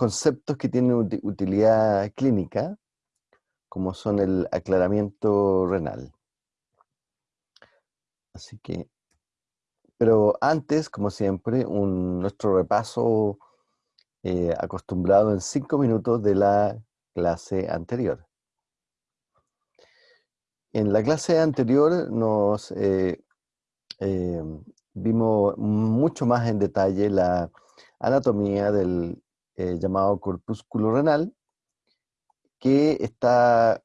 conceptos que tienen utilidad clínica, como son el aclaramiento renal. Así que, pero antes, como siempre, nuestro repaso eh, acostumbrado en cinco minutos de la clase anterior. En la clase anterior nos eh, eh, vimos mucho más en detalle la anatomía del llamado corpúsculo renal, que está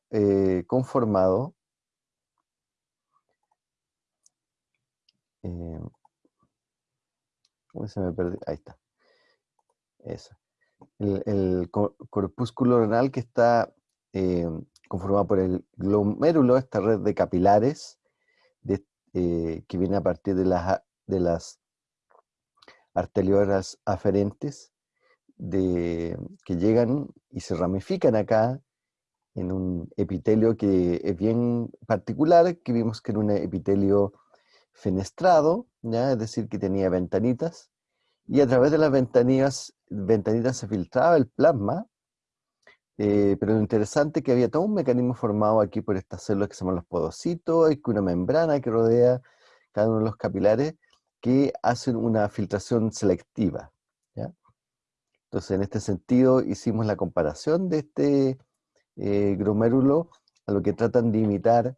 conformado se me perdió? Ahí está. El, corpúsculo renal que está eh, conformado por el glomérulo, esta red de capilares eh, que viene a partir de las, de las arteriolas aferentes de, que llegan y se ramifican acá en un epitelio que es bien particular, que vimos que era un epitelio fenestrado, ¿ya? es decir, que tenía ventanitas, y a través de las ventanitas, ventanitas se filtraba el plasma, eh, pero lo interesante es que había todo un mecanismo formado aquí por estas células que se llaman los podocitos, hay una membrana que rodea cada uno de los capilares que hacen una filtración selectiva. Entonces, en este sentido, hicimos la comparación de este eh, glomérulo a lo que tratan de imitar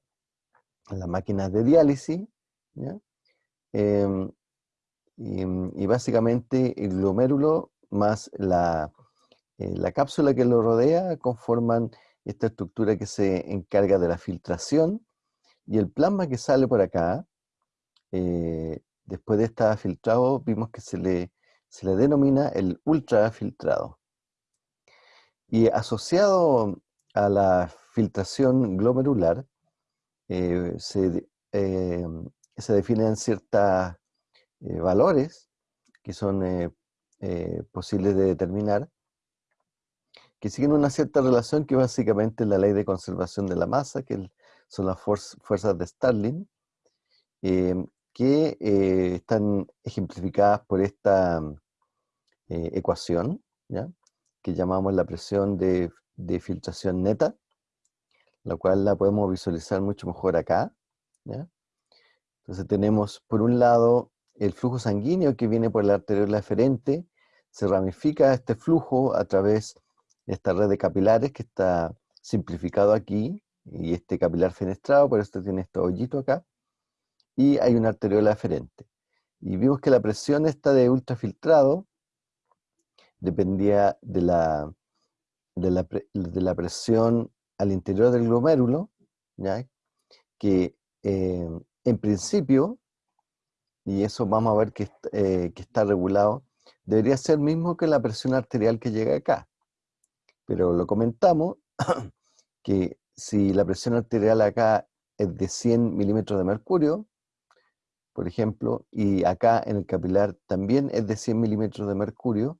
las máquinas de diálisis, Em, y, básicamente el glomérulo más la, eh, la, cápsula que lo rodea conforman esta estructura que se encarga de la filtración y el plasma que sale por acá, eh, después de estar filtrado, vimos que se le, se le denomina el ultrafiltrado. Y asociado a la filtración glomerular, eh, se, se definen ciertos eh, valores que son eh, eh, posibles de determinar, que siguen una cierta relación que básicamente es la ley de conservación de la masa, que son las fuerzas de Starling, que están ejemplificadas por esta ecuación, que llamamos la presión de, de, filtración neta, la cual la podemos visualizar mucho mejor acá. ¿ya? Entonces tenemos, por un lado, el flujo sanguíneo que viene por la arteriola eferente, se ramifica este flujo a través de esta red de capilares que está simplificado aquí, y este capilar fenestrado, por esto tiene este hoyito acá, y hay una arteriola eferente. Y vimos que la presión esta de ultrafiltrado dependía de la, de la, de la presión al interior del glomérulo, ¿ya? que eh, en principio, y eso vamos a ver que, eh, que está regulado, debería ser mismo que la presión arterial que llega acá. Pero lo comentamos, que si la presión arterial acá es de 100 milímetros de mercurio, por ejemplo, y acá en el capilar también es de 100 milímetros de mercurio,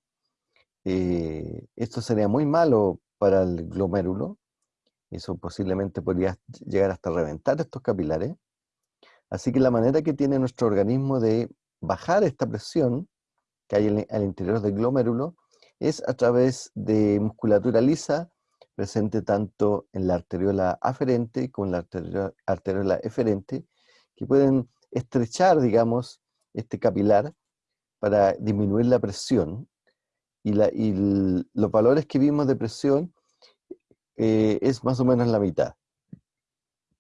eh, esto sería muy malo para el glomérulo, eso posiblemente podría llegar hasta reventar estos capilares, Así que la manera que tiene nuestro organismo de bajar esta presión que hay al interior del glomérulo es a través de musculatura lisa presente tanto en la arteriola aferente como en la arteriola, eferente, que pueden estrechar, digamos, este capilar para disminuir la presión. Y, los valores que vimos de presión eh, es más o menos la mitad.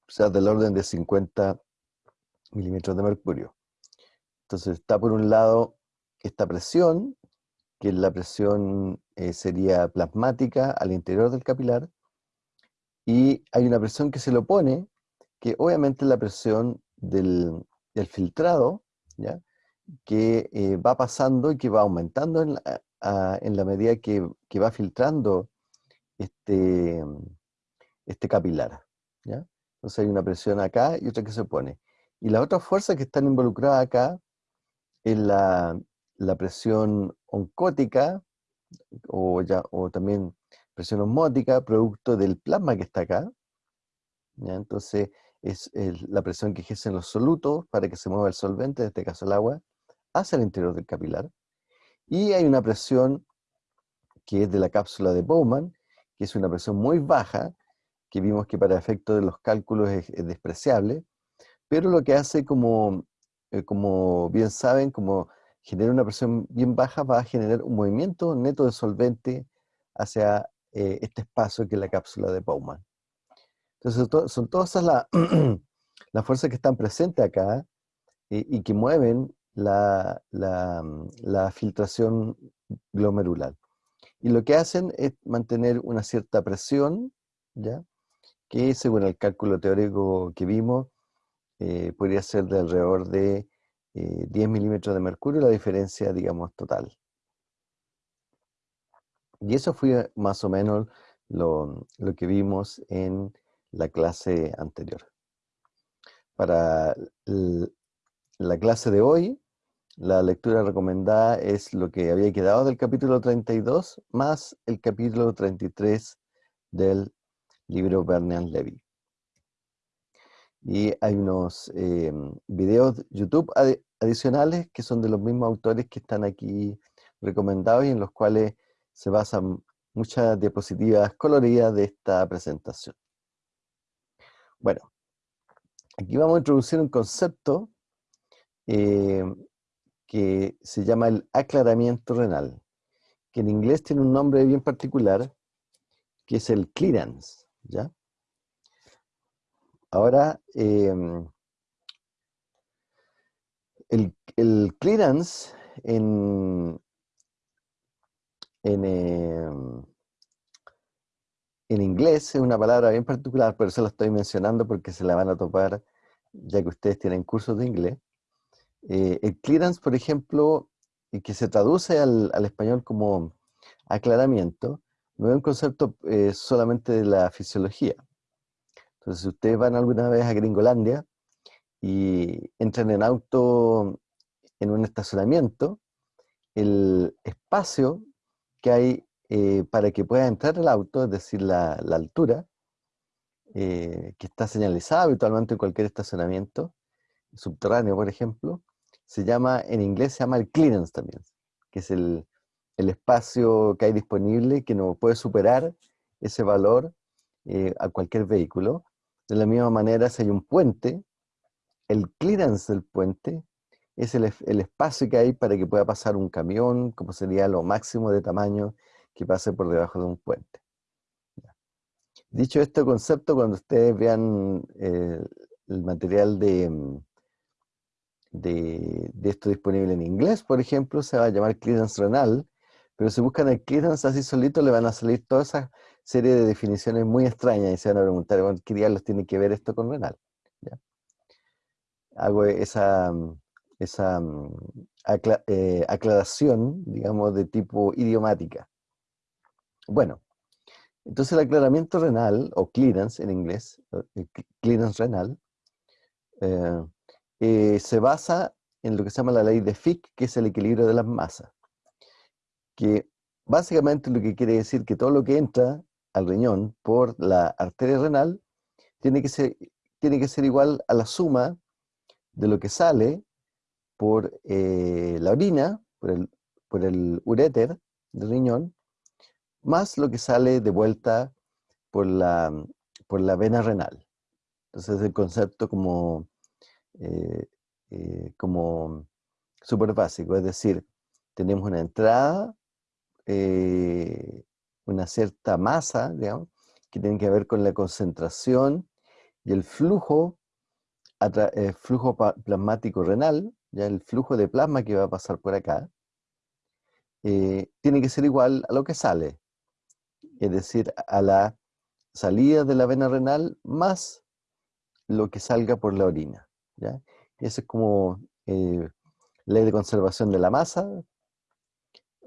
O sea, del orden de 50 milímetros de mercurio. Entonces está por un lado esta presión, que la presión eh, sería plasmática al interior del capilar, y hay una presión que se le opone, que obviamente la presión del, filtrado, ¿ya? que eh, va pasando y que va aumentando en la, en la medida que, que, va filtrando este, este capilar. ¿ya? Entonces hay una presión acá y otra que se opone. Y la otra fuerza que están involucradas acá es la, presión oncótica, o, ya, o también presión osmótica, producto del plasma que está acá. Entonces, es la presión que ejercen los solutos para que se mueva el solvente, en este caso el agua, hacia el interior del capilar. Y hay una presión que es de la cápsula de Bowman, que es una presión muy baja, que vimos que para efectos de los cálculos es, despreciable, pero lo que hace como, eh, como bien saben, como genera una presión bien baja, va a generar un movimiento neto de solvente hacia eh, este espacio que es la cápsula de Bowman. Entonces son todas las, las fuerzas que están presentes acá y que mueven la, la, filtración glomerular. Y lo que hacen es mantener una cierta presión, ¿ya? que según el cálculo teórico que vimos, eh, podría ser de alrededor de 10 eh, milímetros de mercurio, la diferencia, digamos, total. Y eso fue más o menos lo, lo que vimos en la clase anterior. Para la clase de hoy, la lectura recomendada es lo que había quedado del capítulo 32 más el capítulo 33 del libro Bernard Levy. Y hay unos eh, videos YouTube adicionales que son de los mismos autores que están aquí recomendados y en los cuales se basan muchas diapositivas coloridas de esta presentación. Bueno, aquí vamos a introducir un concepto eh, que se llama el aclaramiento renal, que en inglés tiene un nombre bien particular, que es el clearance, ¿ya? Ahora, em, el, clearance en, en, em, en inglés es una palabra bien particular, por eso la estoy mencionando porque se la van a topar ya que ustedes tienen cursos de inglés. Eh, el clearance, por ejemplo, y que se traduce al, español como aclaramiento, no es un concepto eh, solamente de la fisiología. Entonces, si ustedes van alguna vez a Gringolandia y entran en auto en un estacionamiento, el espacio que hay eh, para que pueda entrar el auto, es decir, la, altura, que está señalizada habitualmente en cualquier estacionamiento, subterráneo, por ejemplo, se llama, en inglés se llama el clearance también, que es el, espacio que hay disponible que no puede superar ese valor eh, a cualquier vehículo. De la misma manera, si hay un puente, el clearance del puente es el, el, espacio que hay para que pueda pasar un camión, como sería lo máximo de tamaño que pase por debajo de un puente. Dicho este concepto, cuando ustedes vean eh, el material de, mm, de, esto disponible en inglés, por ejemplo, se va a llamar clearance renal, pero si buscan el clearance así solito, le van a salir toda esa serie de definiciones muy extrañas y se van a preguntar, ¿qué diablos tiene que ver esto con renal? Hago esa, esa eh, aclaración, digamos, de tipo idiomática. Bueno, entonces el aclaramiento renal, o clearance en inglés, clearance renal, eh, eh, se basa en lo que se llama la ley de Fick, que es el equilibrio de las masas. Que básicamente lo que quiere decir que todo lo que entra al riñón por la arteria renal tiene que ser, igual a la suma de lo que sale por eh, la orina, por el, por el del riñón, más lo que sale de vuelta por la, por la vena renal. Entonces el concepto como eh, eh, como súper básico, es decir, tenemos una entrada, eh, una cierta masa, digamos, que tiene que ver con la concentración y el flujo, flujo plasmático renal, ya el flujo de plasma que va a pasar por acá, tiene que ser igual a lo que sale, es decir, a la salida de la vena renal más lo que salga por la orina. ¿ya? Eso es como eh, ley de conservación de la masa,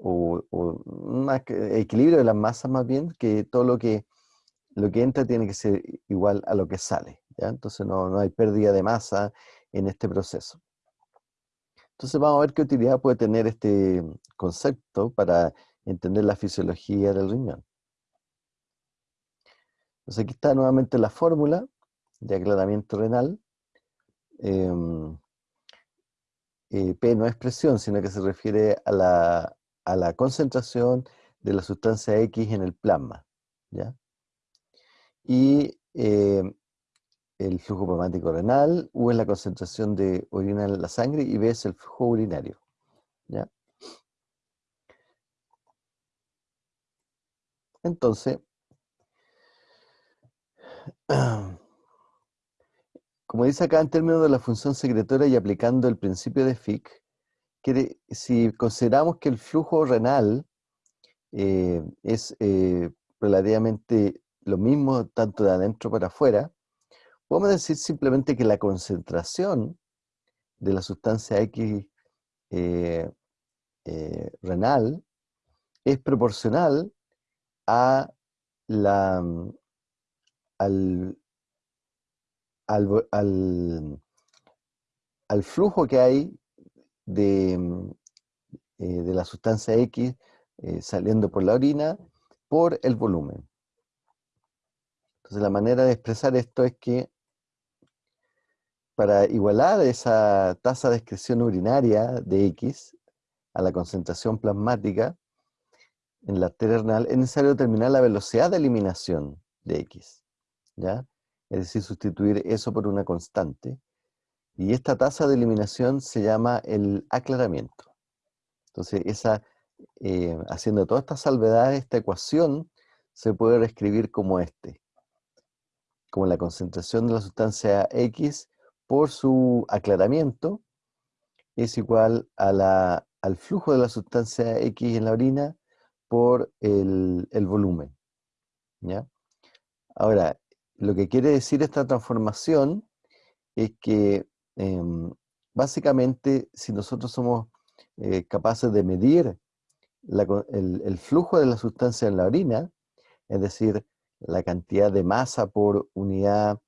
o, un equilibrio de las masas más bien, que todo lo que, lo que entra tiene que ser igual a lo que sale. ¿ya? Entonces no, no hay pérdida de masa en este proceso. Entonces vamos a ver qué utilidad puede tener este concepto para entender la fisiología del riñón. Entonces aquí está nuevamente la fórmula de aclaramiento renal. Em, eh, P no es presión, sino que se refiere a la, concentración de la sustancia X en el plasma. ¿ya? Y eh, el flujo plasmático renal, U es la concentración de orina en la sangre y B es el flujo urinario. ¿ya? Entonces, como dice acá en términos de la función secretora y aplicando el principio de Fick, si consideramos que el flujo renal eh, es eh, relativamente lo mismo tanto de adentro para afuera, podemos decir simplemente que la concentración de la sustancia X eh, renal es proporcional a la, al, al, al flujo que hay de, mm, eh, de la sustancia X eh, saliendo por la orina por el volumen. Entonces la manera de expresar esto es que para igualar esa tasa de excreción urinaria de X a la concentración plasmática en la arteria renal, es necesario determinar la velocidad de eliminación de X. Es decir, sustituir eso por una constante. Y esta tasa de eliminación se llama el aclaramiento. Entonces, esa, eh, haciendo todas estas salvedades, esta ecuación se puede reescribir como este. Como la concentración de la sustancia X por su aclaramiento es igual al flujo de la sustancia X en la orina por el, el volumen. ¿ya? Ahora, lo que quiere decir esta transformación es que Em, básicamente, si nosotros somos eh, capaces de medir el, flujo de la sustancia en la orina, es decir, la cantidad de masa por unidad,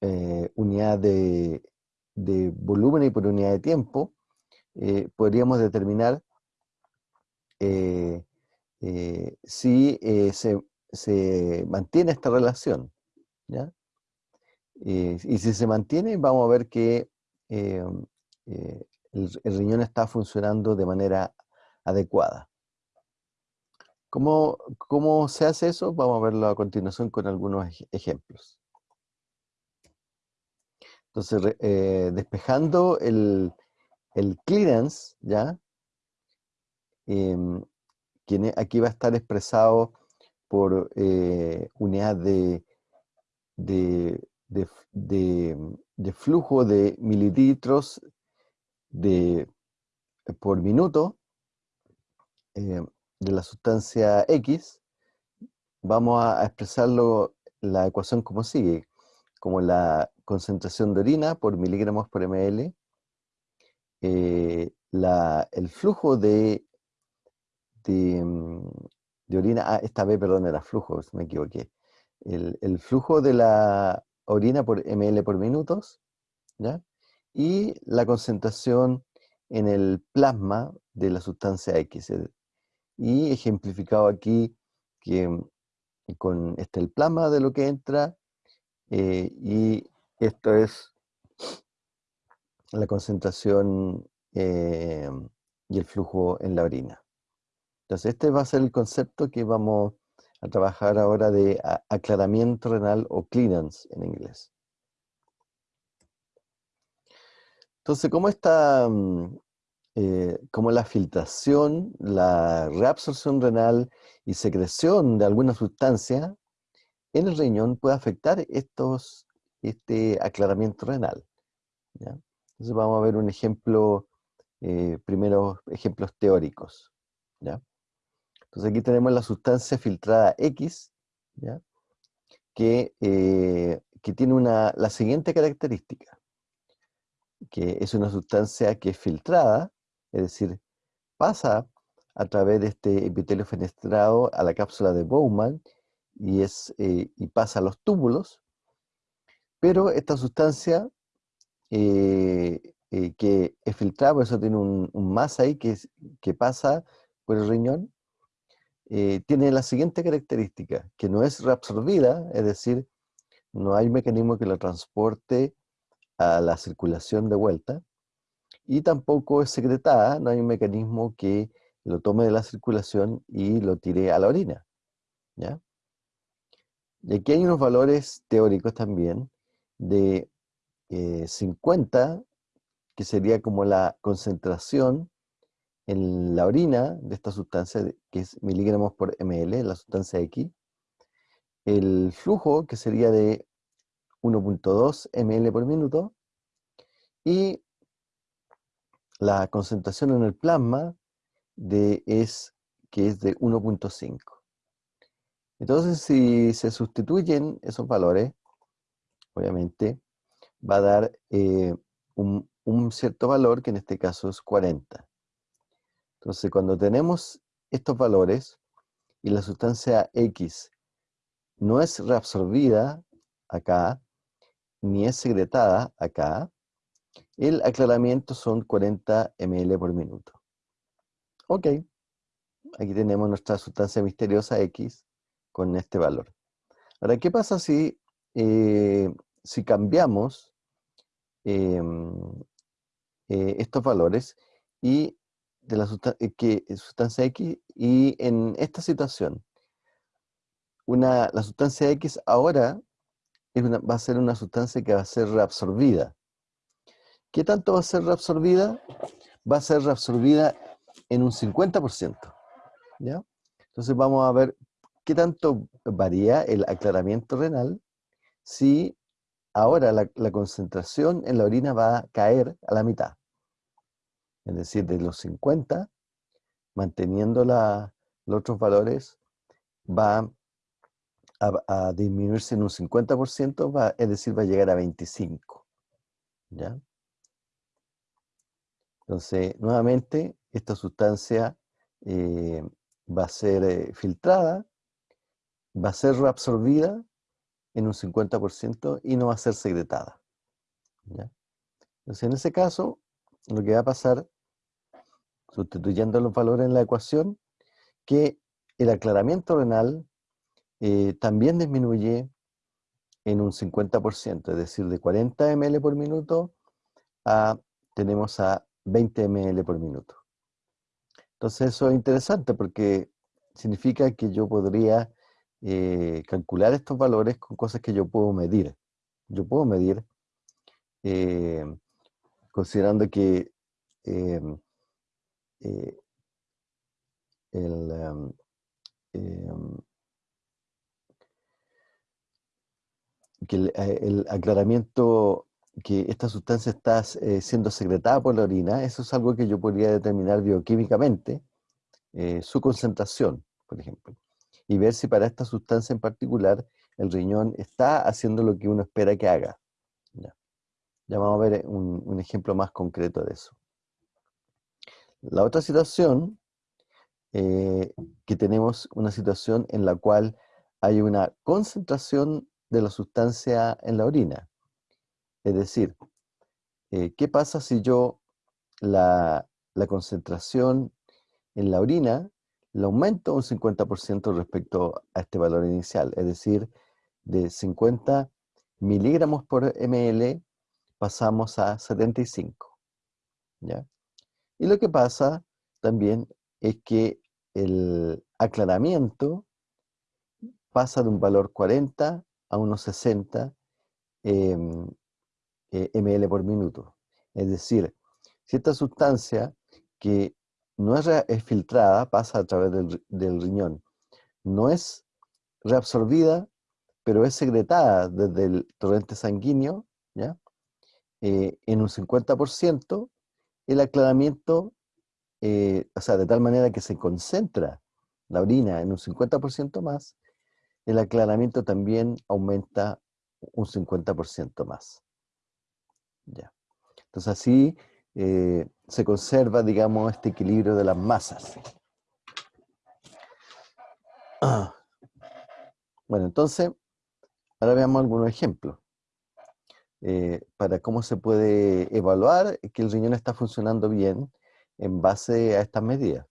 eh, unidad de, volumen y por unidad de tiempo, eh, podríamos determinar si se, se, mantiene esta relación. Eh, y si se mantiene, vamos a ver que eh, eh, el, riñón está funcionando de manera adecuada. ¿Cómo, ¿Cómo, se hace eso? Vamos a verlo a continuación con algunos ejemplos. Entonces, despejando el, el, clearance, ¿ya? Em, aquí va a estar expresado por unidad de, de de, flujo de mililitros de, por minuto eh, de la sustancia X, vamos a, expresarlo la ecuación como sigue, como la concentración de orina por miligramos por ml, eh, el flujo de, de, de, orina, ah, esta vez, perdón, era flujo, me equivoqué, el, el flujo de la orina por ml por minutos, ¿ya? y la concentración en el plasma de la sustancia X. Y ejemplificado aquí que mm, con este el plasma de lo que entra eh, y esto es la concentración eh, y el flujo en la orina. Entonces este va a ser el concepto que vamos a trabajar ahora de aclaramiento renal o clearance en inglés. Entonces, ¿cómo está, mm, eh, la filtración, la reabsorción renal y secreción de alguna sustancia en el riñón puede afectar estos, este aclaramiento renal? Entonces vamos a ver un ejemplo, eh, primero ejemplos teóricos. Entonces aquí tenemos la sustancia filtrada X, Que, eh, que, tiene una, la siguiente característica, que es una sustancia que es filtrada, es decir, pasa a través de este epitelio fenestrado a la cápsula de Bowman y, es, eh, y pasa a los túbulos, pero esta sustancia eh, que es filtrada, por eso tiene un, un masa ahí que, que pasa por el riñón, eh, tiene la siguiente característica, que no es reabsorbida, es decir, no hay mecanismo que la transporte a la circulación de vuelta, y tampoco es secretada, no hay un mecanismo que lo tome de la circulación y lo tire a la orina. ¿ya? Y aquí hay unos valores teóricos también de 50, eh, que sería como la concentración en la orina de esta sustancia, que es miligramos por ml, la sustancia X, el flujo, que sería de 1.2 ml por minuto, y la concentración en el plasma de es, que es de 1.5. Entonces, si se sustituyen esos valores, obviamente, va a dar eh, un, un cierto valor, que en este caso es 40. Entonces, cuando tenemos estos valores y la sustancia X no es reabsorbida acá, ni es secretada acá, el aclaramiento son 40 ml por minuto. Ok, aquí tenemos nuestra sustancia misteriosa X con este valor. Ahora, ¿qué pasa si, eh, si cambiamos em, eh, estos valores y de la sustancia, que, sustancia X y en esta situación una, la sustancia X ahora va a ser una sustancia que va a ser reabsorbida. ¿Qué tanto va a ser reabsorbida? Va a ser reabsorbida en un 50%. ¿ya? Entonces vamos a ver qué tanto varía el aclaramiento renal si ahora la concentración en la orina va a caer a la mitad es decir, de los 50, manteniendo los otros valores, va a, disminuirse en un 50%, va, es decir, va a llegar a 25. ¿ya? Entonces, nuevamente, esta sustancia eh, va a ser eh, filtrada, va a ser reabsorbida en un 50% y no va a ser secretada. Entonces, en ese caso, lo que va a pasar sustituyendo los valores en la ecuación, que el aclaramiento renal eh, también disminuye en un 50%, es decir, de 40 ml por minuto a, tenemos a 20 ml por minuto. Entonces eso es interesante porque significa que yo podría eh, calcular estos valores con cosas que yo puedo medir. Yo puedo medir, eh, considerando que el, em, em, eh, el, aclaramiento que esta sustancia está eh, siendo secretada por la orina, eso es algo que yo podría determinar bioquímicamente, su concentración, por ejemplo, y ver si para esta sustancia en particular el riñón está haciendo lo que uno espera que haga. Ya, vamos a ver un ejemplo más concreto de eso. La otra situación, eh, que tenemos una situación en la cual hay una concentración de la sustancia en la orina. Es decir, eh, ¿qué pasa si yo la, concentración en la orina la aumento un 50% respecto a este valor inicial? Es decir, de 50 miligramos por ml pasamos a 75. ¿ya? Y lo que pasa también es que el aclaramiento pasa de un valor 40 a unos 60 em, eh, ml por minuto. Es decir, si esta sustancia que no es, filtrada pasa a través del, riñón, no es reabsorbida, pero es secretada desde el torrente sanguíneo, ¿ya? Eh, en un 50%, el aclaramiento, eh, o sea, de tal manera que se concentra la orina en un 50% más, el aclaramiento también aumenta un 50% más. Ya. Entonces así eh, se conserva, digamos, este equilibrio de las masas. Bueno, entonces, ahora veamos algunos ejemplos. Eh, para cómo se puede evaluar que el riñón está funcionando bien en base a estas medidas.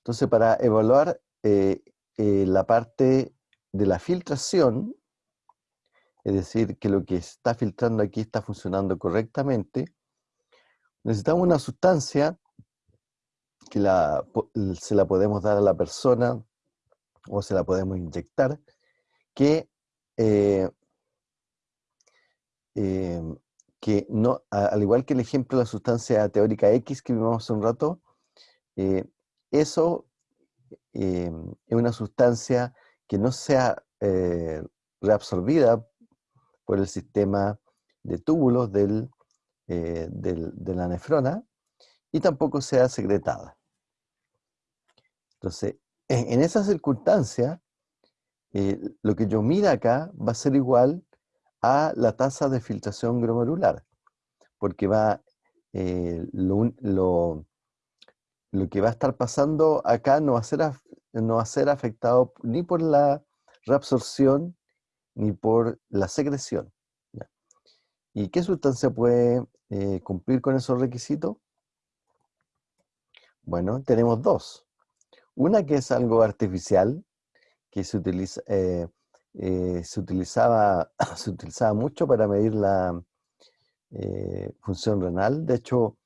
Entonces, para evaluar eh, eh, la parte de la filtración, es decir, que lo que está filtrando aquí está funcionando correctamente, necesitamos una sustancia que se la podemos dar a la persona o se la podemos inyectar, que, eh, em, que no, al igual que el ejemplo de la sustancia teórica X que vimos hace un rato, eh, eso em, es una sustancia que no sea eh, reabsorbida por el sistema de túbulos del, de la nefrona y tampoco sea secretada. Entonces, en, esa circunstancia, eh, lo que yo mira acá va a ser igual a la tasa de filtración glomerular, porque va, eh, lo, lo, que va a estar pasando acá no va a ser, no va a ser afectado ni por la reabsorción ni por la secreción. ¿Y qué sustancia puede eh, cumplir con esos requisitos? Bueno, tenemos dos. Una que es algo artificial, que se, utiliza, eh, eh, utilizaba, mucho para medir la eh, función renal. De hecho,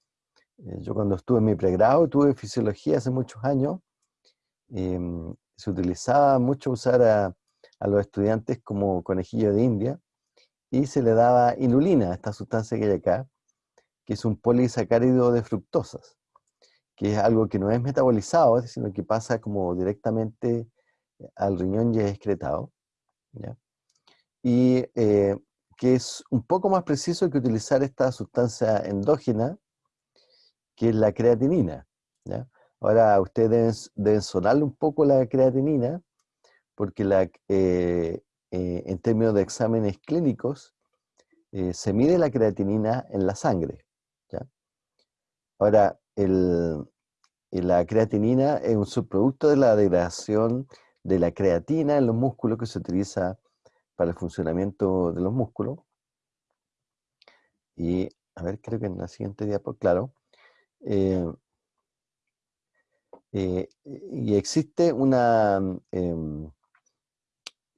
yo cuando estuve en mi pregrado, tuve fisiología hace muchos años, se utilizaba mucho usar a, a, los estudiantes como conejillo de India y se le daba inulina, esta sustancia que hay acá, que es un polisacárido de fructosas que es algo que no es metabolizado, sino que pasa como directamente eh, al riñón y es excretado. Y eh, que es un poco más preciso que utilizar esta sustancia endógena, que es la creatinina. Ahora, ustedes deben, sonarle un poco la creatinina, porque la, eh, en términos de exámenes clínicos, se mide la creatinina en la sangre. Ahora, la creatinina es un subproducto de la degradación de la creatina en los músculos que se utiliza para el funcionamiento de los músculos. Y, a ver, creo que en la siguiente diapositiva, claro. Eh, eh, y existe una, em,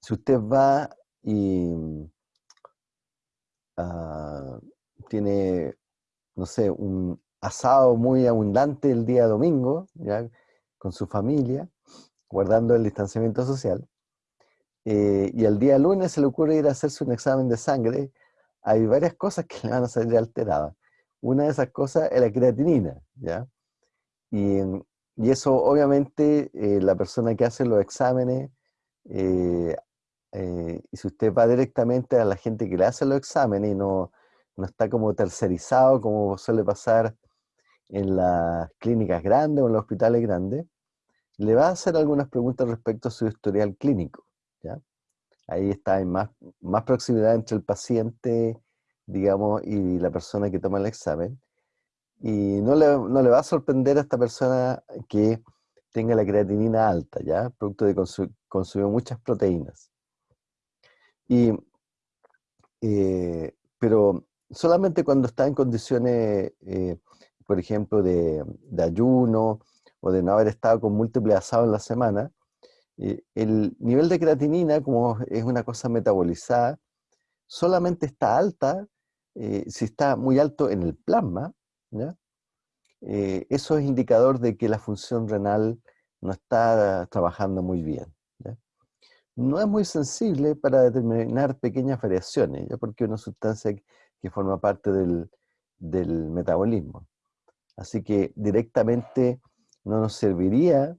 si usted va y ah, tiene, no sé, un, asado muy abundante el día domingo, ¿ya? con su familia, guardando el distanciamiento social. Eh, y el día lunes se le ocurre ir a hacerse un examen de sangre, hay varias cosas que le van a salir alteradas. Una de esas cosas es la creatinina, ¿ya? Y, eso obviamente eh, la persona que hace los exámenes, eh, y si usted va directamente a la gente que le hace los exámenes y no, no está como tercerizado como suele pasar en las clínicas grandes o en los hospitales grandes, le va a hacer algunas preguntas respecto a su historial clínico. ¿ya? Ahí está en más, más proximidad entre el paciente, digamos, y la persona que toma el examen. Y no le, no le va a sorprender a esta persona que tenga la creatinina alta, ¿ya? Producto de consumir muchas proteínas. Y, eh, pero solamente cuando está en condiciones eh, por ejemplo, de, ayuno o de no haber estado con múltiples asados en la semana, eh, el nivel de creatinina, como es una cosa metabolizada, solamente está alta eh, si está muy alto en el plasma, eh, eso es indicador de que la función renal no está trabajando muy bien. No es muy sensible para determinar pequeñas variaciones, ¿ya? porque es una sustancia que forma parte del, del metabolismo. Así que directamente no nos serviría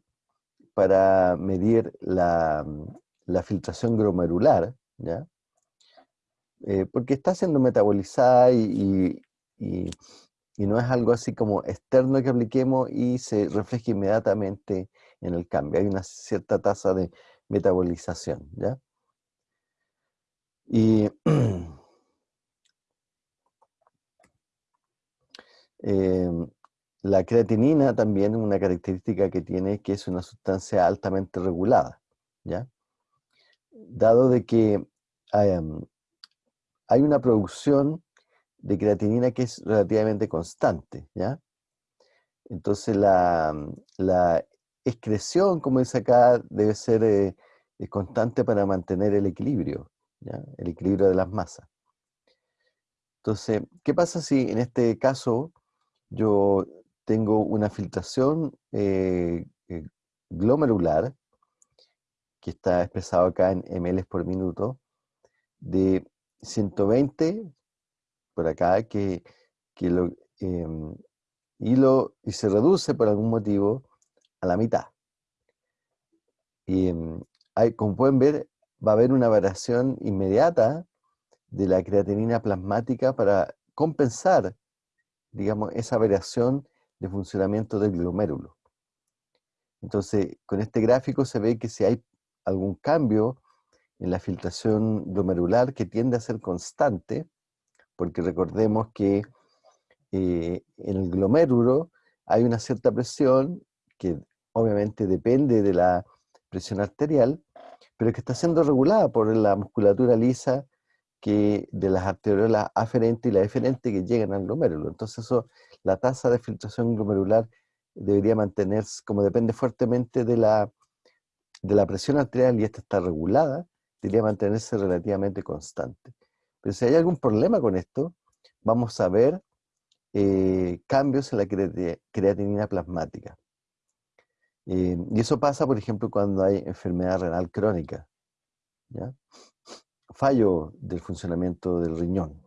para medir la, filtración glomerular, ¿ya? Eh, porque está siendo metabolizada y, no es algo así como externo que apliquemos y se refleja inmediatamente en el cambio. Hay una cierta tasa de metabolización, ¿ya? Y em, la creatinina también, una característica que tiene que es una sustancia altamente regulada, ¿ya? Dado de que hay, una producción de creatinina que es relativamente constante, ¿ya? Entonces la, excreción, como dice acá, debe ser eh, constante para mantener el equilibrio. el equilibrio de las masas. Entonces, ¿qué pasa si en este caso yo tengo una filtración eh, eh, glomerular, que está expresado acá en ml por minuto, de 120 por acá, que, lo, em, y, lo, y se reduce por algún motivo a la mitad. Y em, hay, como pueden ver, va a haber una variación inmediata de la creatinina plasmática para compensar, digamos, esa variación de funcionamiento del glomérulo. Entonces, con este gráfico se ve que si hay algún cambio en la filtración glomerular que tiende a ser constante, porque recordemos que eh, en el glomérulo hay una cierta presión que obviamente depende de la presión arterial, pero que está siendo regulada por la musculatura lisa que de las arteriolas aferentes y la eferente que llegan al glomérulo. Entonces eso, la tasa de filtración glomerular debería mantenerse, como depende fuertemente de la, de la presión arterial y esta está regulada, debería mantenerse relativamente constante. Pero si hay algún problema con esto, vamos a ver eh, cambios en la creatinina plasmática. Eh, y eso pasa, por ejemplo, cuando hay enfermedad renal crónica. Fallo del funcionamiento del riñón.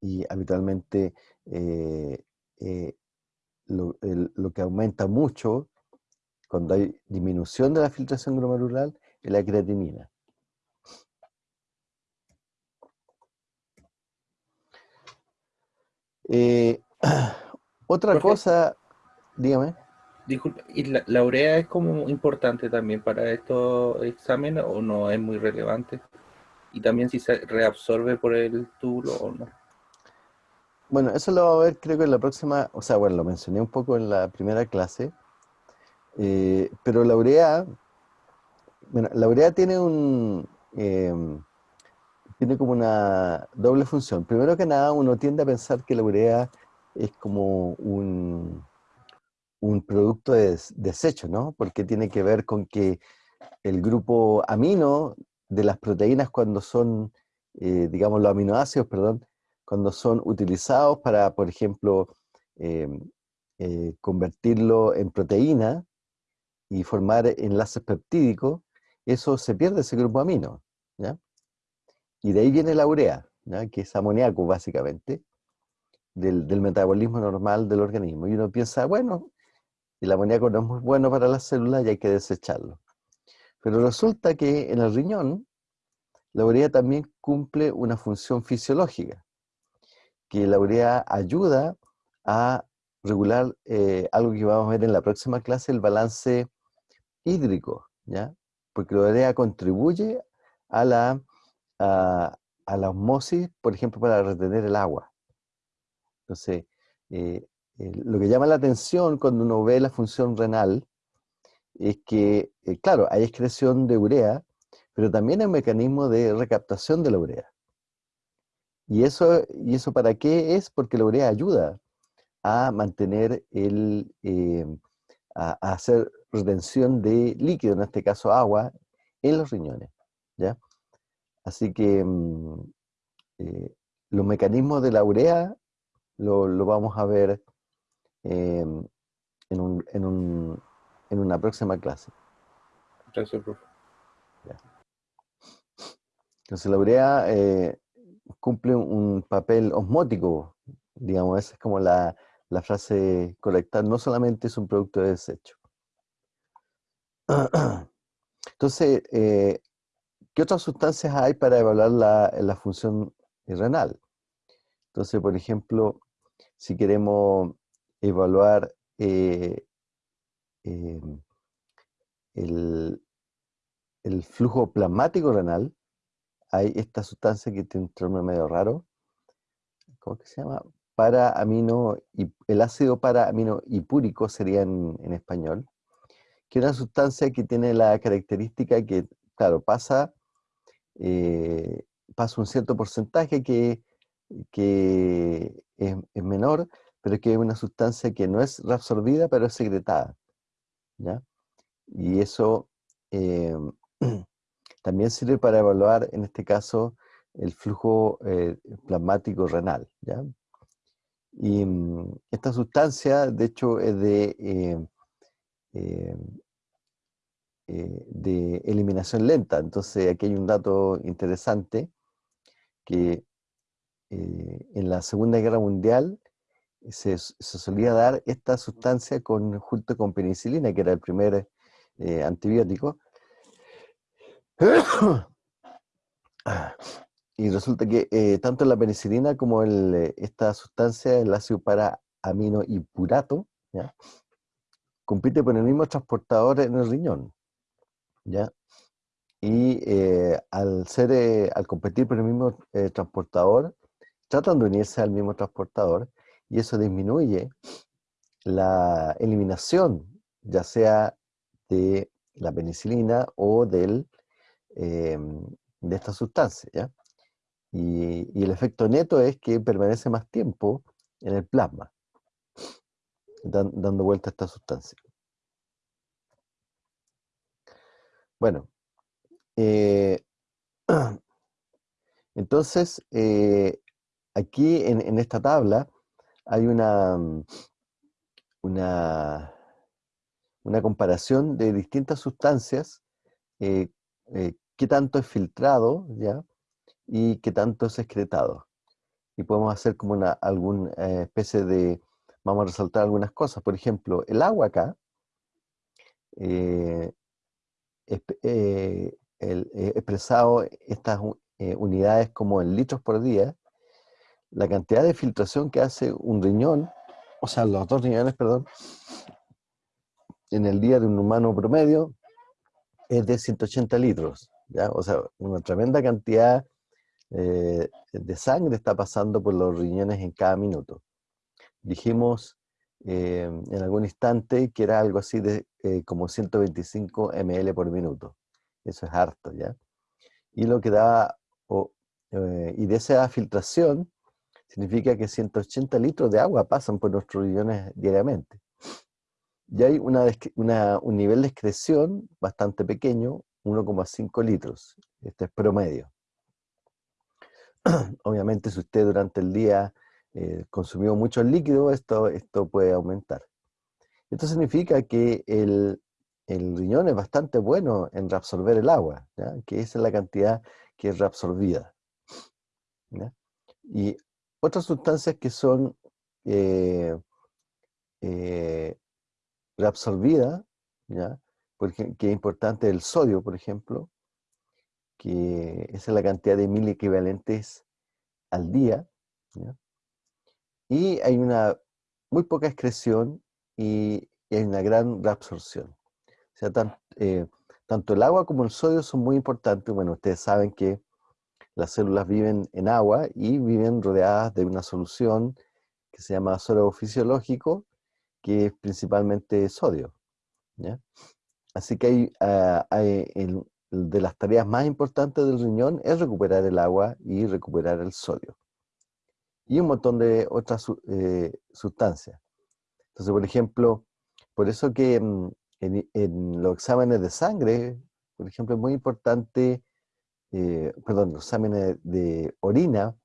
Y habitualmente eh, lo, lo, que aumenta mucho cuando hay disminución de la filtración glomerular es la creatinina. Eh, otra cosa, dígame. Disculpa, ¿y la, urea es como importante también para estos exámenes o no es muy relevante? Y también si se reabsorbe por el túbulo o no. Bueno, eso lo vamos a ver creo que en la próxima, o sea, bueno, lo mencioné un poco en la primera clase, eh, pero la urea, bueno, la urea tiene un, em, tiene como una doble función. Primero que nada, uno tiende a pensar que la urea es como un, un producto de desecho, ¿no? Porque tiene que ver con que el grupo amino de las proteínas cuando son, eh, digamos, los aminoácidos, perdón, cuando son utilizados para, por ejemplo, em, eh, convertirlo en proteína y formar enlaces peptídicos, eso se pierde ese grupo amino, ¿ya? Y de ahí viene la urea, que es amoníaco básicamente, del, metabolismo normal del organismo. Y uno piensa, bueno, el amoníaco no es muy bueno para las células y hay que desecharlo. Pero resulta que en el riñón, la urea también cumple una función fisiológica, que la urea ayuda a regular eh, algo que vamos a ver en la próxima clase, el balance hídrico, ¿ya? Porque la urea contribuye a la a, la osmosis, por ejemplo, para retener el agua. Entonces, eh, lo que llama la atención cuando uno ve la función renal es que, eh, claro, hay excreción de urea, pero también hay un mecanismo de recaptación de la urea. ¿Y eso, ¿Y eso para qué es? Porque la urea ayuda a mantener el, eh, a, a, hacer retención de líquido, en este caso agua, en los riñones. ¿ya? Así que mm, eh, los mecanismos de la urea lo, vamos a ver em, en, una próxima clase. Gracias, profe. Entonces la urea eh, cumple un papel osmótico, digamos, esa es como la, frase correcta, no solamente es un producto de desecho. Entonces, eh, ¿Qué otras sustancias hay para evaluar la, función renal? Entonces, por ejemplo, si queremos evaluar eh, em, el, flujo plasmático renal, hay esta sustancia que tiene un término medio raro, ¿cómo se llama? Para amino, el ácido para amino hipúrico sería en, en español, que es una sustancia que tiene la característica que, claro, pasa eh, pasa un cierto porcentaje que, que es, menor, pero que es una sustancia que no es reabsorbida, pero es secretada. ¿ya? Y eso, eh, también sirve para evaluar, en este caso, el flujo eh, plasmático renal. Y mm, esta sustancia, de hecho, es de, eh, eh, de eliminación lenta. Entonces, aquí hay un dato interesante que en la Segunda Guerra Mundial se, solía dar esta sustancia con, junto con penicilina, que era el primer antibiótico, y resulta que eh, tanto la penicilina como eh, esta sustancia, el ácido para amino y purato, ¿ya? compite por el mismo transportador en el riñón. ¿ya? Y eh, al, ser, al competir por el mismo transportador, tratan de unirse al mismo transportador y eso disminuye la eliminación, ya sea de la penicilina o del Em, de esta sustancia. Y, el efecto neto es que permanece más tiempo en el plasma, dando vuelta a esta sustancia. Bueno, eh, entonces, eh, aquí en, esta tabla hay una, una, comparación de distintas sustancias eh, eh, qué tanto es filtrado, ¿ya? Y qué tanto es excretado. Y podemos hacer como una alguna eh, especie de, vamos a resaltar algunas cosas. Por ejemplo, el agua acá, eh, expresado estas unidades como en litros por día, la cantidad de filtración que hace un riñón, o sea, los dos riñones, perdón, en el día de un humano promedio, es de 180 litros, ¿ya? O sea, una tremenda cantidad eh, de sangre está pasando por los riñones en cada minuto. Dijimos eh, en algún instante que era algo así de eh, como 125 ml por minuto. Eso es harto, ¿ya? Y lo que da, y de esa filtración, significa que 180 litros de agua pasan por nuestros riñones diariamente. Y hay una, un nivel de excreción bastante pequeño, 1,5 litros. Este es promedio. Obviamente, si usted durante el día eh, consumió mucho líquido, esto, esto puede aumentar. Esto significa que el, riñón es bastante bueno en reabsorber el agua, que esa es la cantidad que es reabsorbida. Y otras sustancias que son eh, eh, reabsorbida, ¿ya? Porque, que es importante el sodio, por ejemplo, que esa es la cantidad de mil equivalentes al día, y hay una muy poca excreción y, hay una gran reabsorción. O sea, eh, tanto el agua como el sodio son muy importantes. Bueno, ustedes saben que las células viven en agua y viven rodeadas de una solución que se llama sodio fisiológico, que es principalmente sodio. Así que hay, ah, de las tareas más importantes del riñón es recuperar el agua y recuperar el sodio. Y un montón de otras eh, sustancias. Entonces, por ejemplo, por eso que mm, en, los exámenes de sangre, por ejemplo, es muy importante, eh, perdón, los exámenes de orina,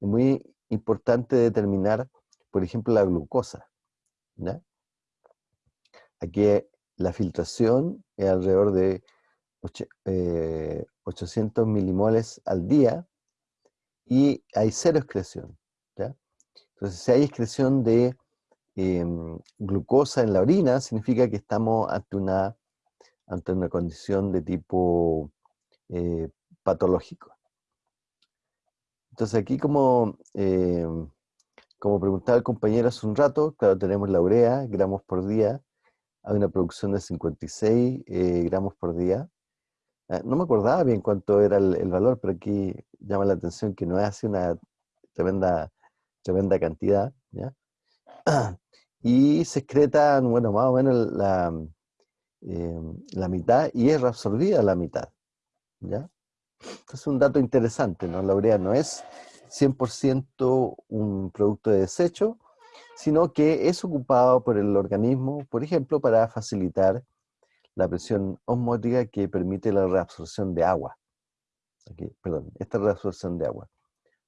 es muy importante determinar, por ejemplo, la glucosa. Aquí la filtración es alrededor de 800 eh, milimoles al día y hay cero excreción. Entonces, si hay excreción de em, glucosa en la orina, significa que estamos ante una, ante una condición de tipo eh, patológico. Entonces aquí como em, como preguntaba el compañero hace un rato, claro, tenemos la urea, gramos por día, hay una producción de 56 eh, gramos por día. Ah, no me acordaba bien cuánto era el, valor, pero aquí llama la atención que no es así una tremenda, tremenda cantidad. Y se excreta, bueno, más o menos la, em, la mitad y es reabsorbida la mitad. ¿ya? es un dato interesante, ¿no? La urea no es 100% un producto de desecho, sino que es ocupado por el organismo, por ejemplo, para facilitar la presión osmótica que permite la reabsorción de agua. perdón, esta reabsorción de agua.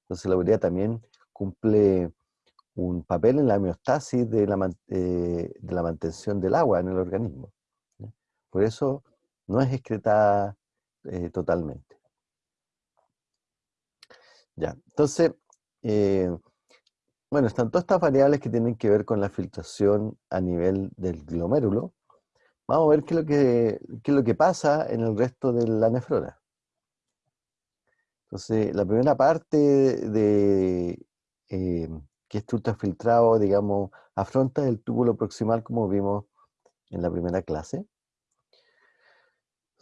Entonces la urea también cumple un papel en la homeostasis de la, eh, de la mantención del agua en el organismo. Por eso no es excretada eh, totalmente. Ya, entonces, eh, bueno, están todas estas variables que tienen que ver con la filtración a nivel del glomérulo. Vamos a ver qué es lo que, qué es lo que pasa en el resto de la nefrona. Entonces, la primera parte de eh, que este ultrafiltrado, digamos, afronta el túbulo proximal como vimos en la primera clase.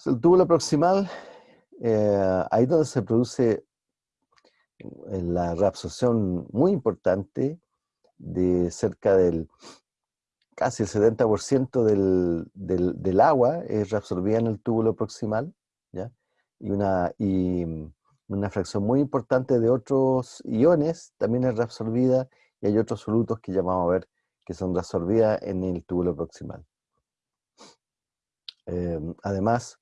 el túbulo proximal, eh, ahí donde se produce la reabsorción muy importante de cerca del casi el 70% del, del, agua es reabsorbida en el túbulo proximal, ¿ya? Y, una, y una fracción muy importante de otros iones también es reabsorbida y hay otros solutos que ya vamos a ver que son reabsorbidas en el túbulo proximal. Em, además,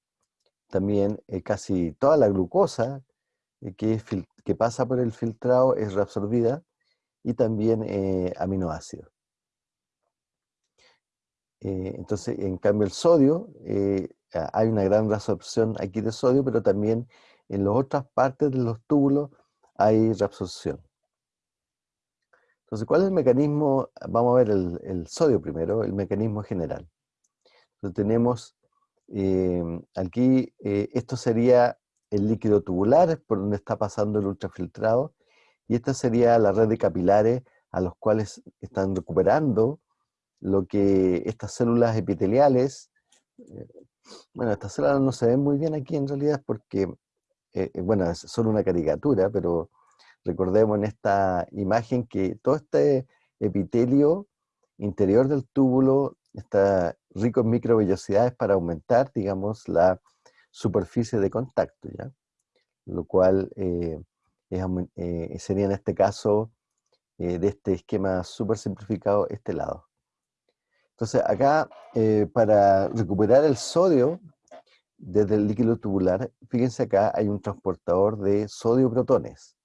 también eh, casi toda la glucosa eh, que, que, pasa por el filtrado es reabsorbida y también eh, aminoácidos. entonces, en cambio el sodio, hay una gran reabsorción aquí de sodio, pero también en las otras partes de los túbulos hay reabsorción. Entonces, ¿cuál es el mecanismo? Vamos a ver el, sodio primero, el mecanismo general. Tenemos em, aquí, eh, esto sería el líquido tubular, por donde está pasando el ultrafiltrado, y esta sería la red de capilares a los cuales están recuperando lo que estas células epiteliales, eh, bueno, estas células no se ven muy bien aquí en realidad porque, eh, bueno, es solo una caricatura, pero Recordemos en esta imagen que todo este epitelio interior del túbulo está rico en microvellosidades para aumentar, digamos, la superficie de contacto, ¿ya? Lo cual eh, eh, sería en este caso, eh, de este esquema súper simplificado, este lado. Entonces acá, para recuperar el sodio desde el líquido tubular, fíjense acá hay un transportador de sodio-protones.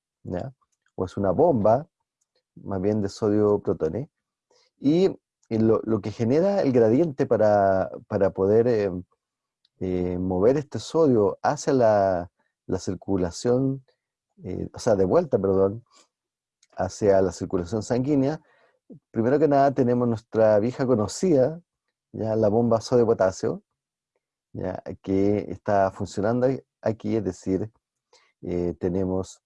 O es una bomba, más bien de sodio protones. Y lo, que genera el gradiente para, poder eh, mover este sodio hacia la, circulación, eh, o sea, de vuelta, perdón, hacia la circulación sanguínea, primero que nada tenemos nuestra vieja conocida, ya la bomba sodio-potasio, ya, que está funcionando aquí, es decir, tenemos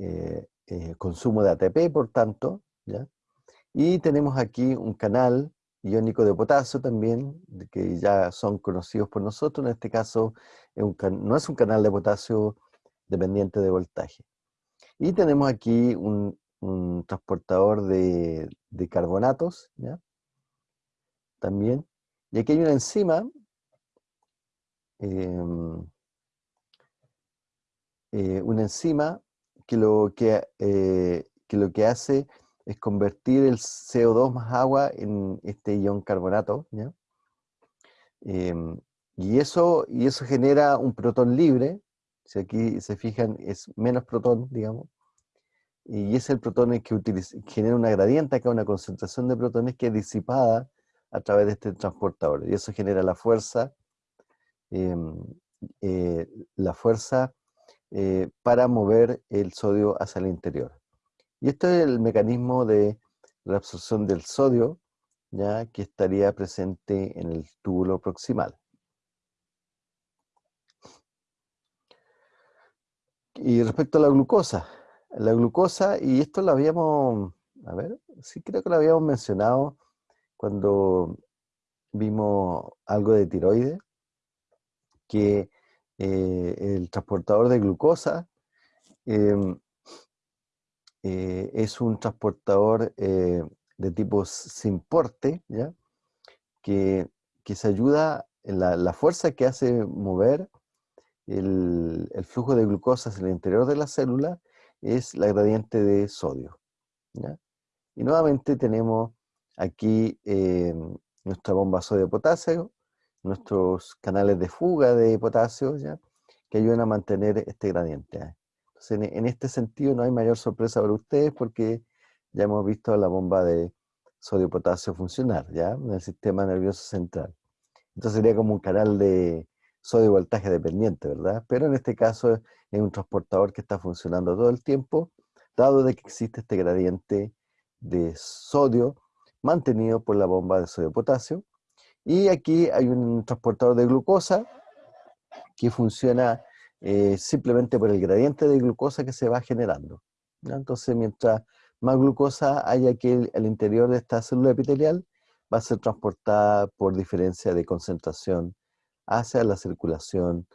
eh, eh, consumo de ATP, por tanto, ¿ya? y tenemos aquí un canal iónico de potasio también, que ya son conocidos por nosotros, en este caso no es un canal de potasio dependiente de voltaje. Y tenemos aquí un, transportador de, carbonatos, también, y aquí hay una enzima, em, eh, una enzima que lo que, eh, que lo que hace es convertir el CO2 más agua en este ion carbonato, em, y, eso, y eso genera un protón libre, si aquí se fijan es menos protón, digamos, y es el protón que genera una gradiente acá, una concentración de protones que es disipada a través de este transportador, y eso genera la fuerza, em, eh, la fuerza eh, para mover el sodio hacia el interior. Y este es el mecanismo de reabsorción del sodio, ya que estaría presente en el túbulo proximal. Y respecto a la glucosa, la glucosa, y esto lo habíamos, a ver, sí creo que lo habíamos mencionado cuando vimos algo de tiroides, que eh, el transportador de glucosa em, eh, es un transportador eh, de tipo sin porte, ¿ya? Que, se ayuda, en la, fuerza que hace mover el, flujo de glucosa hacia el interior de la célula es la gradiente de sodio. Y nuevamente tenemos aquí em, nuestra bomba sodio-potasio, nuestros canales de fuga de potasio, ¿ya? que ayudan a mantener este gradiente. En, este sentido no hay mayor sorpresa para ustedes porque ya hemos visto la bomba de sodio-potasio funcionar, ¿ya? En el sistema nervioso central. Entonces sería como un canal de sodio voltaje dependiente, ¿verdad? Pero en este caso es un transportador que está funcionando todo el tiempo, dado de que existe este gradiente de sodio mantenido por la bomba de sodio-potasio. Y aquí hay un transportador de glucosa que funciona eh, simplemente por el gradiente de glucosa que se va generando. Entonces, mientras más glucosa haya aquí al interior de esta célula epitelial, va a ser transportada por diferencia de concentración hacia la circulación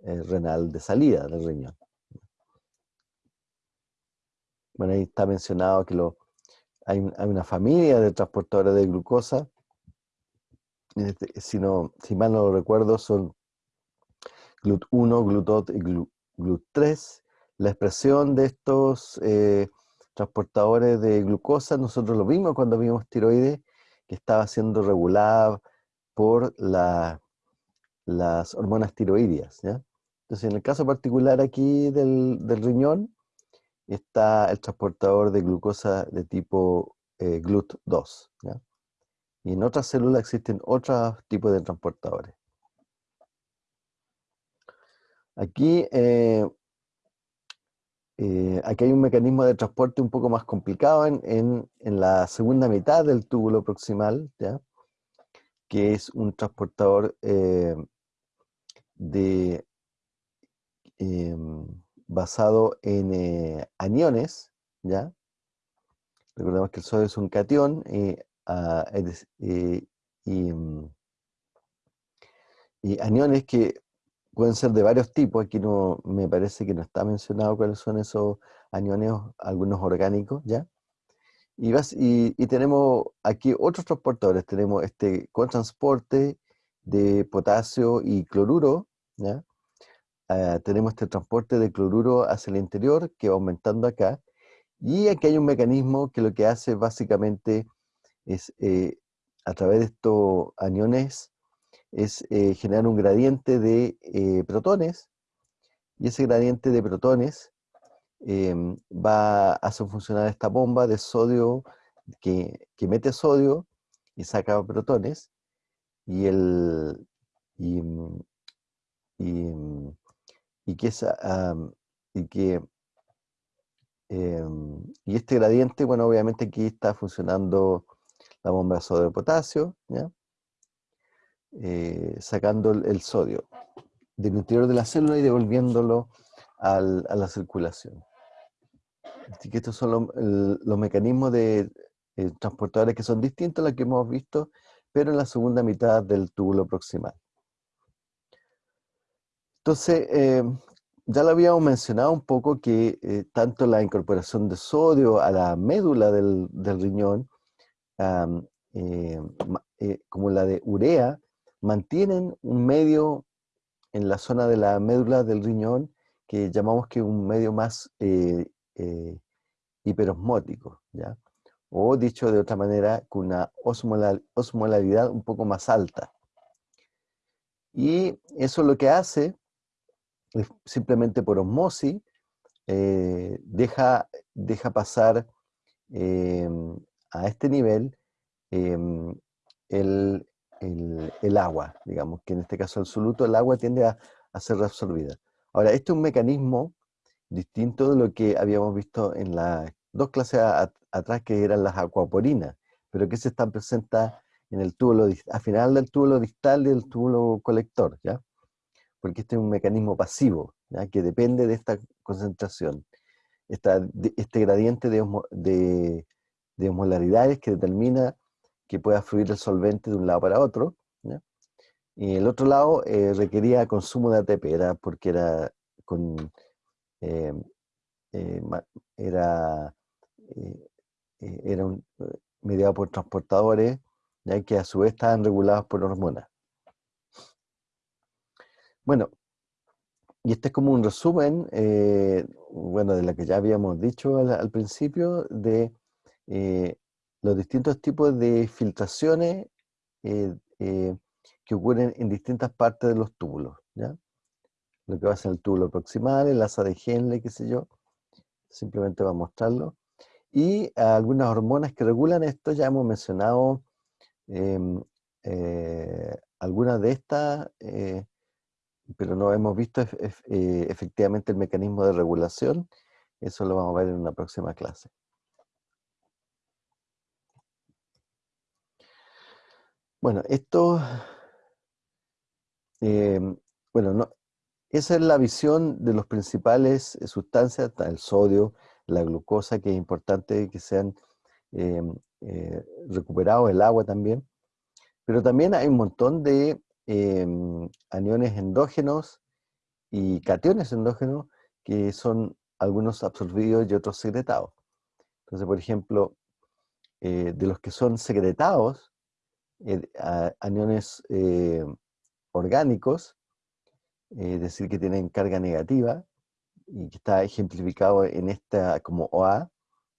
eh, renal de salida del riñón. Bueno, ahí está mencionado que hay, una familia de transportadores de glucosa. Este, si, si mal no lo recuerdo, son GLUT1, GLUT2 y GLUT3. La expresión de estos eh, transportadores de glucosa, nosotros lo vimos cuando vimos tiroides, que estaba siendo regulada por las hormonas tiroideas. Entonces, en el caso particular aquí del, riñón, está el transportador de glucosa de tipo eh, GLUT2. Y en otras células existen otros tipos de transportadores. Aquí eh, eh, aquí hay un mecanismo de transporte un poco más complicado en, la segunda mitad del túbulo proximal, ¿ya? que es un transportador eh, de, basado en aniones, ¿ya? Recordemos que el sodio es un cation ah, mm, y aniones que pueden ser de varios tipos, aquí no me parece que no está mencionado cuáles son esos aniones, algunos orgánicos, ¿ya? Y, tenemos aquí otros transportadores, tenemos este transporte de potasio y cloruro. Ah, tenemos este transporte de cloruro hacia el interior que va aumentando acá, y aquí hay un mecanismo que lo que hace básicamente es, eh, a través de estos aniones, es eh, generar un gradiente de eh, protones, y ese gradiente de protones em, va a hacer funcionar esta bomba de sodio que, mete sodio y saca protones, y el y, que y que em, y este gradiente, bueno, obviamente aquí está funcionando la bomba de sodio de potasio, ¿ya? Eh, sacando el, sodio del interior de la célula y devolviéndolo a la circulación. Así que estos son los mecanismos de eh, transportadores que son distintos a los que hemos visto, pero en la segunda mitad del túbulo proximal. Entonces, eh, ya lo habíamos mencionado un poco que tanto la incorporación de sodio a la médula del, riñón, como la de urea, mantienen un medio en la zona de la médula del riñón que llamamos que un medio más eh, eh, hiperosmótico, ¿ya? o dicho de otra manera, con una osmolaridad un poco más alta. Y eso lo que hace, es simplemente por osmosis, eh, deja, deja pasar a este nivel el, el, agua, digamos, que en este caso el soluto, el agua tiende a, ser reabsorbida. Ahora, este es un mecanismo distinto de lo que habíamos visto en las dos clases atrás que eran las acuaporinas, pero que se están presentes en el túbulo, al final del túbulo distal y del túbulo colector, ¿ya? Porque este es un mecanismo pasivo. Que depende de esta concentración, este gradiente de, de, de osmolaridades que determina que pueda fluir el solvente de un lado para otro. Y el otro lado eh, requería consumo de ATP, era porque era con eh, eh, era, era un, mediado por transportadores, ya que a su vez estaban regulados por hormonas. Bueno, y este es como un resumen, bueno, de lo que ya habíamos dicho al, principio, de los distintos tipos de filtraciones que ocurren en distintas partes de los túbulos, ¿ya? Lo que va a ser el túbulo proximal, el asa de Henle, qué sé yo, simplemente va a mostrarlo. Y algunas hormonas que regulan esto, ya hemos mencionado em, eh, algunas de estas, eh, pero no hemos visto eh, efectivamente el mecanismo de regulación. Eso lo vamos a ver en una próxima clase. Bueno, esto, em, bueno, no, esa es la visión de las principales sustancias, el sodio, la glucosa, que es importante que sean em, recuperados, el agua también. Pero también hay un montón de em, aniones endógenos y cationes endógenos que son algunos absorbidos y otros secretados. Entonces, por ejemplo, eh, de los que son secretados, eh, aniones eh, orgánicos, es decir, que tienen carga negativa, y que está ejemplificado en esta como OA,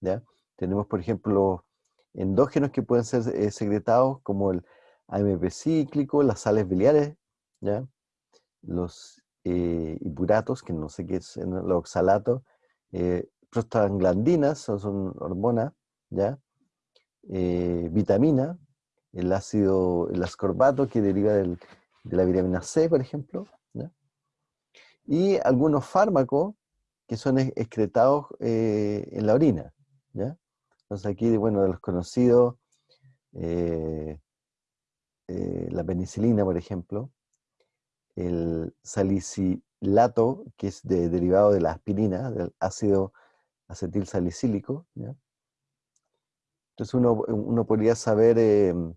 ¿ya? tenemos, por ejemplo, endógenos que pueden ser secretados, como el AMP cíclico, las sales biliares, ¿ya? los eh, hipuratos, que no sé qué es, los oxalatos, eh, prostaglandinas, son, hormonas, ¿ya? Eh, vitamina, el ácido, el ascorbato que deriva de la vitamina C, por ejemplo, y algunos fármacos que son excretados en la orina. Entonces aquí, bueno, de los conocidos, eh, la penicilina, por ejemplo, el salicilato, que es derivado de la aspirina, del ácido acetil salicílico. Entonces uno, podría saber, em,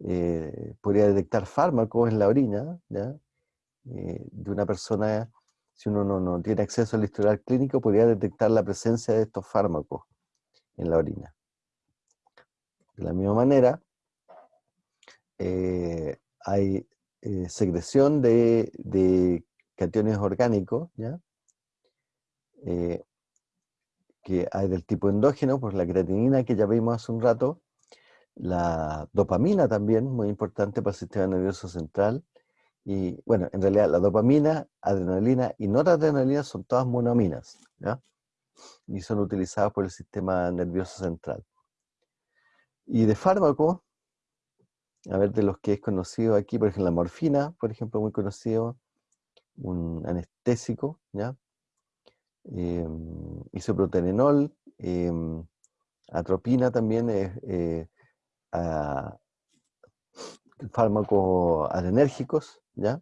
eh, podría detectar fármacos en la orina eh, de una persona, si uno no, no, tiene acceso al historial clínico, podría detectar la presencia de estos fármacos en la orina. De la misma manera, eh, hay secreción de, de, cationes orgánicos, ¿ya? Que hay del tipo endógeno, por la creatinina que ya vimos hace un rato, la dopamina también, muy importante para el sistema nervioso central, y bueno, en realidad la dopamina, adrenalina y noradrenalina son todas monoaminas, ¿ya? y son utilizadas por el sistema nervioso central. Y de fármaco, a ver, de los que es conocido aquí, por ejemplo, la morfina, por ejemplo, muy conocido, un anestésico, ¿ya? Eh, isoprotenenol, em, atropina también es eh, fármacos adrenérgicos, ¿ya?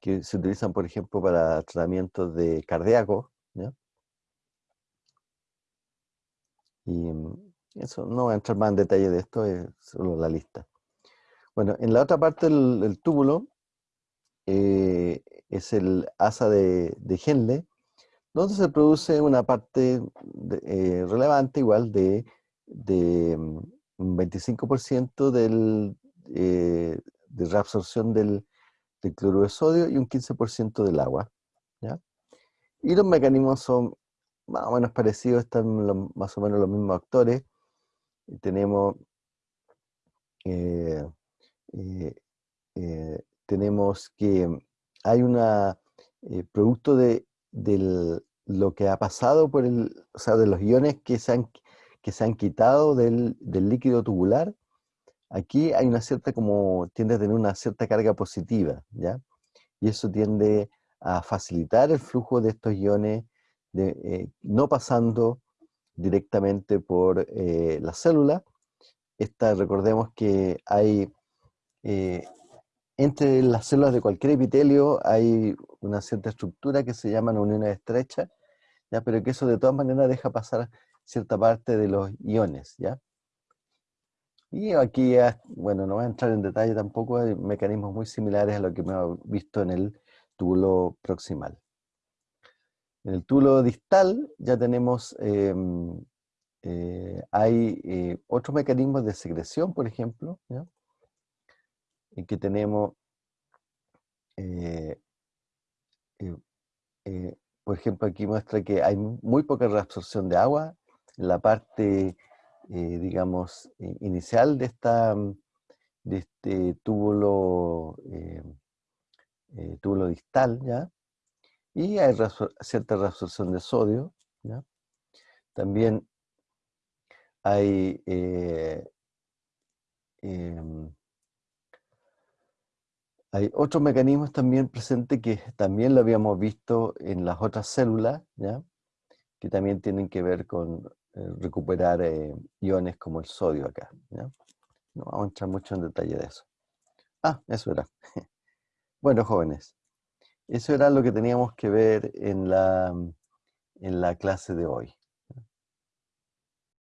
Que se utilizan, por ejemplo, para tratamientos de cardíaco, ¿ya? Y em, eso, no voy a entrar más en detalle de esto, es solo la lista. Bueno, en la otra parte del, túbulo eh, es el asa de, de, Henle, donde se produce una parte eh, relevante igual de, mm, un 25% del, eh, de reabsorción del, cloruro de sodio y un 15% del agua. Y los mecanismos son más o menos parecidos, están más o menos los mismos actores. tenemos eh, eh, tenemos que hay una eh, producto de, lo que ha pasado por el, o sea, de los iones que se han, que se han quitado del, líquido tubular, aquí hay una cierta, como tiende a tener una cierta carga positiva, ¿ya? Y eso tiende a facilitar el flujo de estos iones, de, no pasando directamente por la célula. Esta, recordemos que hay eh, entre las células de cualquier epitelio hay una cierta estructura que se llama uniones estrechas, ¿ya? pero que eso de todas maneras deja pasar cierta parte de los iones. ¿ya? Y aquí, bueno, no voy a entrar en detalle tampoco, hay mecanismos muy similares a lo que hemos visto en el túbulo proximal. En el túbulo distal ya tenemos, em, eh, hay eh, otros mecanismos de secreción, por ejemplo, ¿ya? que tenemos, eh, por ejemplo, aquí muestra que hay muy poca reabsorción de agua la parte, digamos, inicial de esta, de este eh, eh, túbulo distal, ¿ya? Y hay cierta reabsorción de sodio, ¿ya? También hay eh, em, hay otros mecanismos también presentes que también lo habíamos visto en las otras células, ¿ya? que también tienen que ver con eh, recuperar eh, iones como el sodio acá. No vamos a entrar mucho en detalle de eso. Ah, eso era. bueno, jóvenes, eso era lo que teníamos que ver en la, en la clase de hoy.